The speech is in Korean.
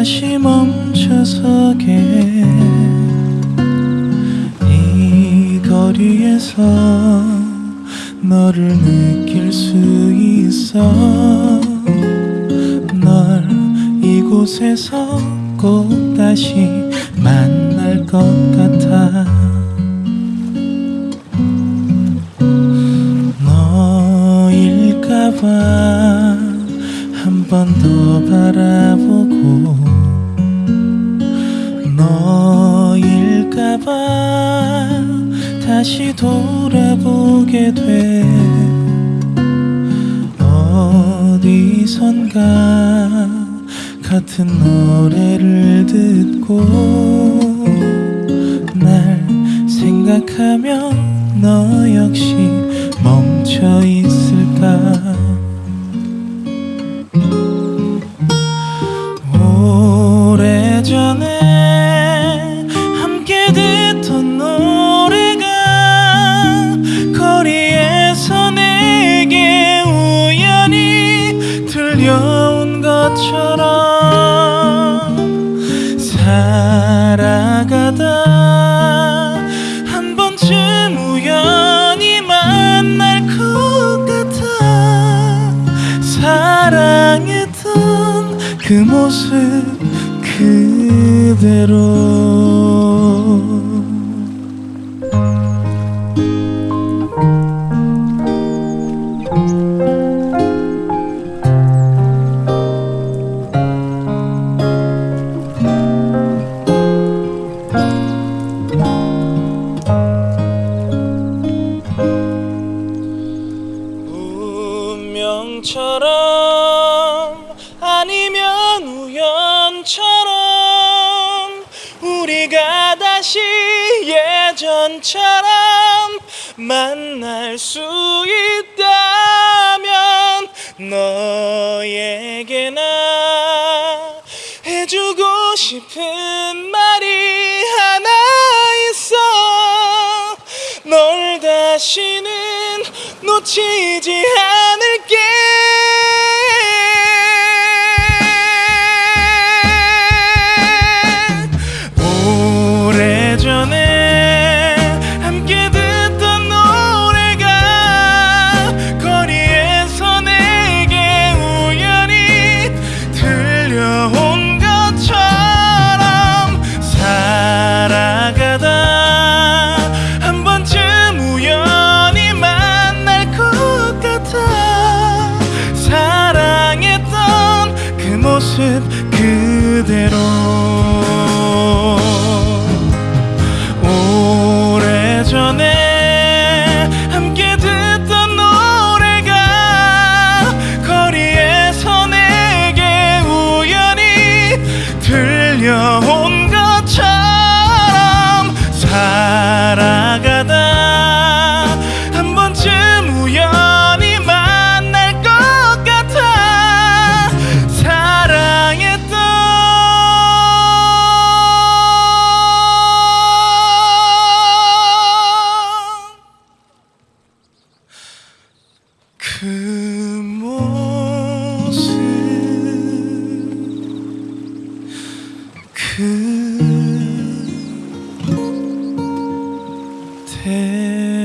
다시 멈춰서게. 이 거리에서 너를 느낄 수 있어. 널 이곳에서 꼭 다시 만날 것 같아. 너일까봐 한 번 더 바라 돌아보게 돼. 어디선가 같은 노래를 듣고 날 생각하며 너 역시 멈춰 있을 들려온 것처럼 살아가다 한 번쯤 우연히 만날 것 같아 사랑했던 그 모습 그대로 운명처럼 아니면 우연처럼 우리가 다시 예전처럼 만날 수 있다면 너에게 나 해주고 싶은 말이 하나 있어. 널 다시는 놓치지 않을 모습 그대로 그 모습 그 대.